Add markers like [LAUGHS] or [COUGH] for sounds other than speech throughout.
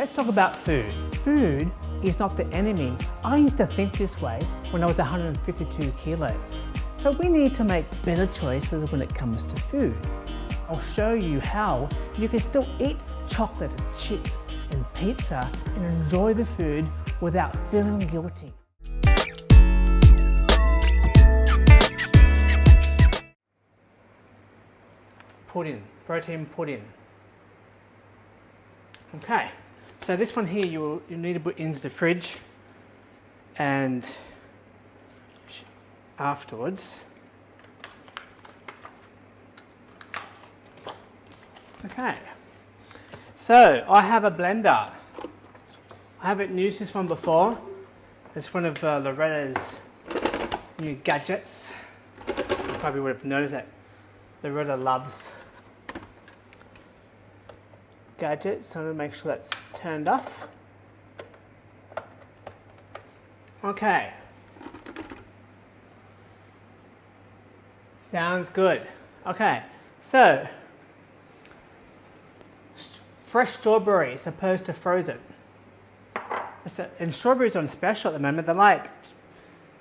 Let's talk about food. Food is not the enemy. I used to think this way when I was 152 kilos. So we need to make better choices when it comes to food. I'll show you how you can still eat chocolate and chips and pizza and enjoy the food without feeling guilty. Pudding, protein pudding. Okay, so this one here you you need to put into the fridge and afterwards. Okay, so I have a blender. I haven't used this one before. It's one of uh, Loretta's new gadgets. You probably would have noticed that Loretta loves gadgets, so I'm going to make sure that's turned off. Okay. Sounds good. Okay, so fresh strawberries opposed to frozen. And strawberries on special at the moment. They're like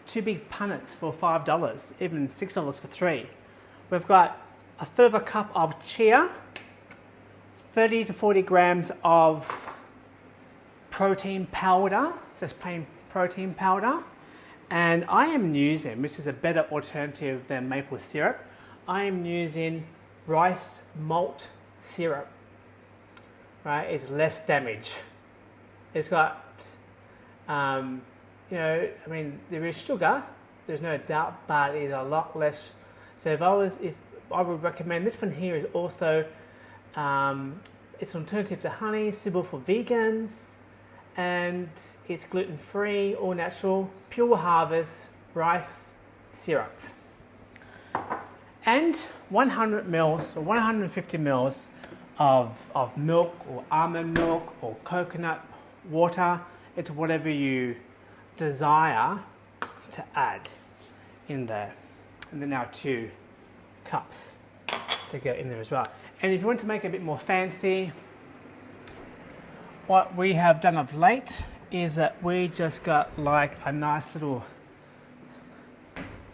two big punnets for $5, even $6 for three. We've got a third of a cup of chia, 30 to 40 grams of protein powder, just plain protein powder. And I am using, which is a better alternative than maple syrup, I am using rice malt syrup. Right, it's less damage. It's got, um, you know, I mean, there is sugar, there's no doubt, but it's a lot less. So if I was, if I would recommend this one here is also um, it's an alternative to honey, suitable for vegans, and it's gluten-free, all natural, pure harvest rice syrup. And 100 mils or 150 mils of, of milk or almond milk or coconut water. It's whatever you desire to add in there. And then now two cups to go in there as well. And if you want to make it a bit more fancy, what we have done of late is that we just got like a nice little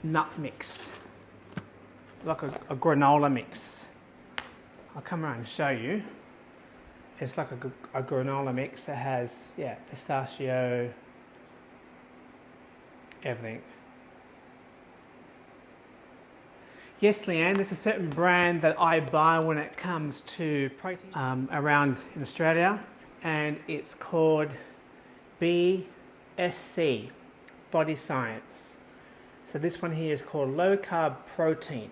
nut mix, like a, a granola mix. I'll come around and show you. It's like a, a granola mix that has, yeah, pistachio, everything. Yes, Leanne, there's a certain brand that I buy when it comes to protein um, around in Australia, and it's called BSC, Body Science. So this one here is called Low Carb Protein,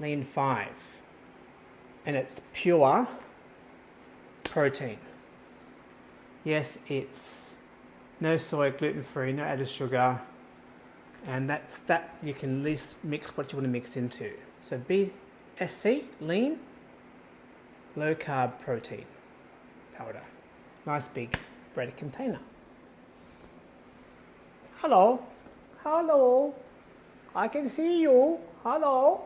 Lean 5, and it's pure protein. Yes, it's no soy, gluten-free, no added sugar, and that's that you can least mix what you want to mix into. So BSC, lean, low carb protein powder. Nice big bread container. Hello, hello, I can see you, hello.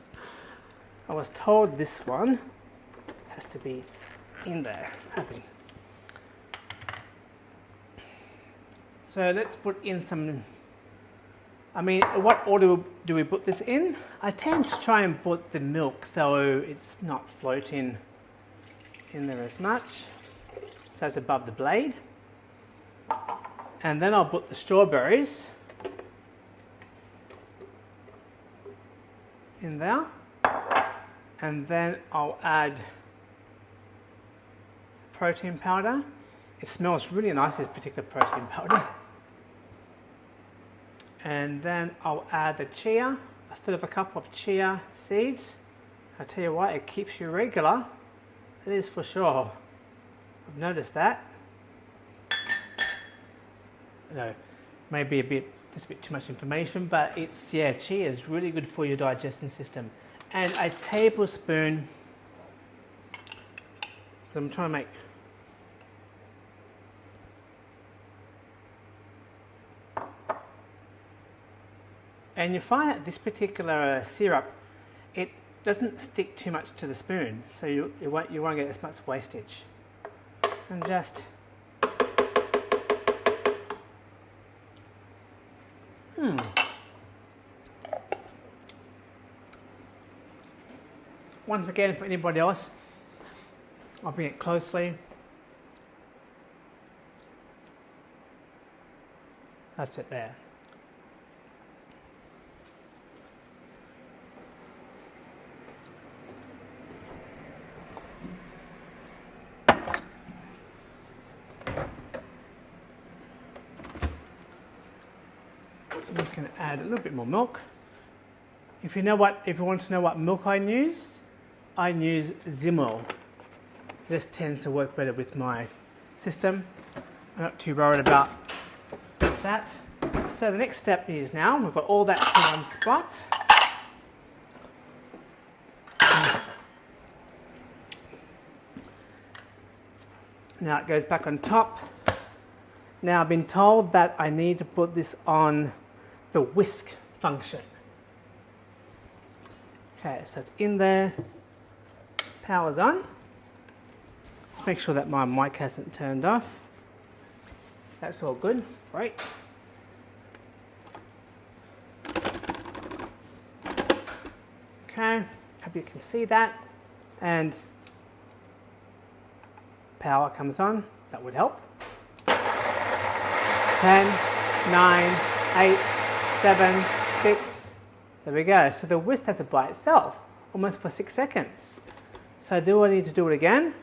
[LAUGHS] I was told this one has to be in there, having. So let's put in some I mean, what order do we put this in? I tend to try and put the milk so it's not floating in there as much. So it's above the blade. And then I'll put the strawberries in there. And then I'll add protein powder. It smells really nice, this particular protein powder [LAUGHS] and then I'll add the chia, a third of a cup of chia seeds. I tell you what, it keeps you regular. It is for sure. I've noticed that. Know, maybe a bit, just a bit too much information, but it's, yeah, chia is really good for your digestion system. And a tablespoon, I'm trying to make And you find that this particular syrup, it doesn't stick too much to the spoon, so you, you, won't, you won't get as much wastage. and just hmm. Once again for anybody else I'll bring it closely. That's it there I'm just going to add a little bit more milk. If you know what, if you want to know what milk I use, I use Zymil. This tends to work better with my system. I'm not too worried about that. So the next step is now we've got all that in one spot. Now it goes back on top. Now I've been told that I need to put this on the whisk function. Okay, so it's in there, power's on. Let's make sure that my mic hasn't turned off. That's all good, great. Okay, hope you can see that. And power comes on, that would help. 10, 9, 8, 7, 6. There we go. So the whisk does it by itself, almost for 6 seconds. So do I need to do it again?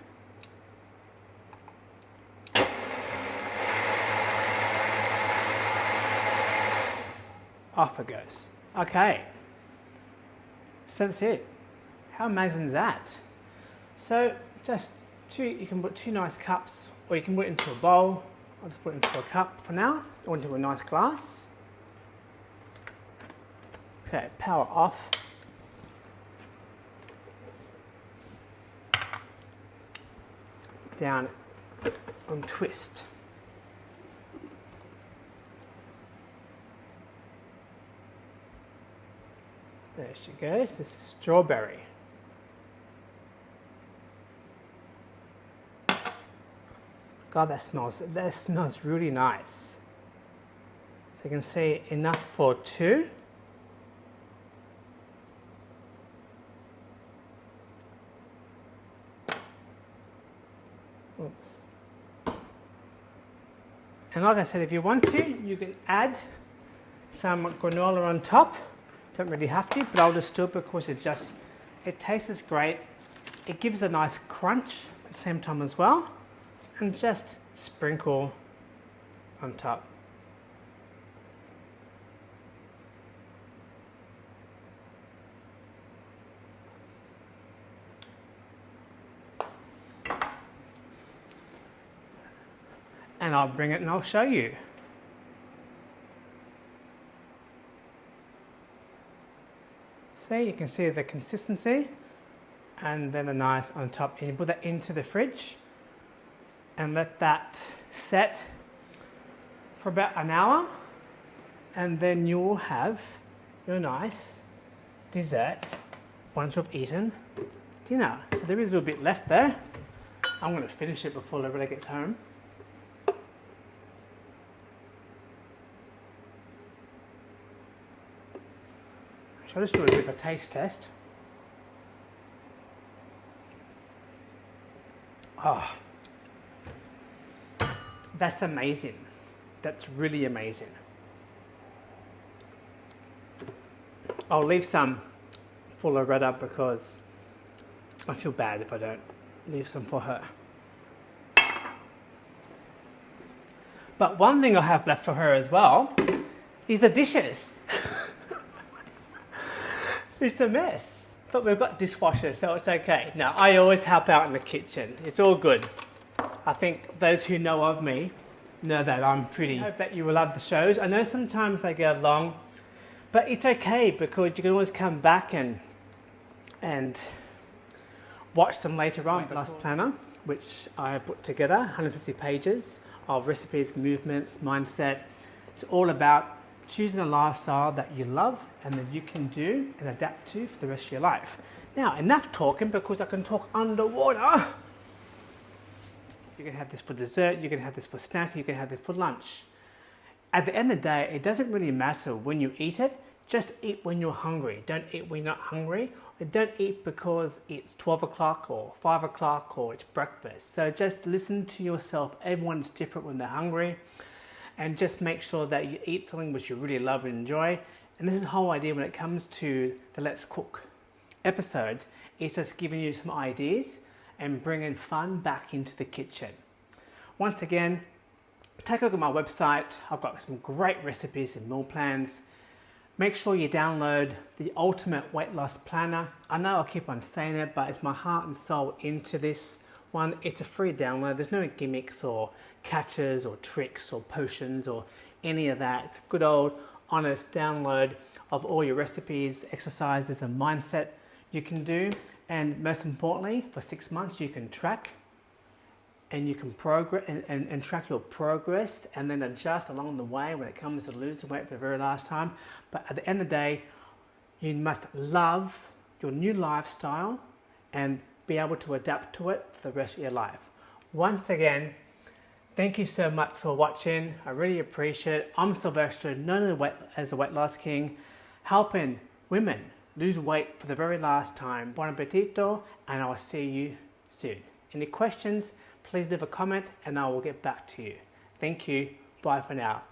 Off it goes. Okay. So that's it. How amazing is that? So just two, you can put two nice cups or you can put it into a bowl. I'll just put it into a cup for now or into a nice glass. Okay, power off. Down on twist. There she goes. This is strawberry. God, that smells, that smells really nice. So you can see enough for two. And like I said, if you want to, you can add some granola on top. Don't really have to, but I'll just do it because it just, it tastes great. It gives a nice crunch at the same time as well. And just sprinkle on top. And I'll bring it and I'll show you. See, you can see the consistency and then the nice on top. And you put that into the fridge and let that set for about an hour and then you'll have your nice dessert once you've eaten dinner. So there is a little bit left there. I'm going to finish it before Loretta gets home. So I'll just do a bit of a taste test. Ah, oh, that's amazing. That's really amazing. I'll leave some for Loretta because I feel bad if I don't leave some for her. But one thing I have left for her as well is the dishes. [LAUGHS] It's a mess. But we've got dishwashers, so it's okay. Now, I always help out in the kitchen. It's all good. I think those who know of me know that I'm pretty. I bet you will love the shows. I know sometimes they go long, but it's okay because you can always come back and and watch them later on. Last planner, which I put together, 150 pages of recipes, movements, mindset. It's all about choosing a lifestyle that you love and that you can do and adapt to for the rest of your life. Now, enough talking because I can talk underwater. you can have this for dessert, you can have this for snack, you can have this for lunch. At the end of the day, it doesn't really matter when you eat it, just eat when you're hungry. Don't eat when you're not hungry. Don't eat because it's 12 o'clock or 5 o'clock or it's breakfast. So just listen to yourself. Everyone's different when they're hungry. And just make sure that you eat something which you really love and enjoy. And this is the whole idea when it comes to the Let's Cook episodes. It's just giving you some ideas and bringing fun back into the kitchen. Once again, take a look at my website. I've got some great recipes and meal plans. Make sure you download the Ultimate Weight Loss Planner. I know I keep on saying it, but it's my heart and soul into this one. It's a free download. There's no gimmicks or catches or tricks or potions or any of that. It's a good old honest download of all your recipes, exercises and mindset you can do. And most importantly, for six months, you can track and you can progress and, and, and, track your progress and then adjust along the way when it comes to losing weight for the very last time. But at the end of the day, you must love your new lifestyle and be able to adapt to it for the rest of your life. Once again, thank you so much for watching. I really appreciate it. I'm Sylvester, known as the Weight Loss King, helping women lose weight for the very last time. Bon appetito, and I'll see you soon. Any questions? please leave a comment and I will get back to you. Thank you. Bye for now.